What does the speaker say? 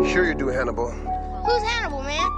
Sure you do, Hannibal. Who's Hannibal, man?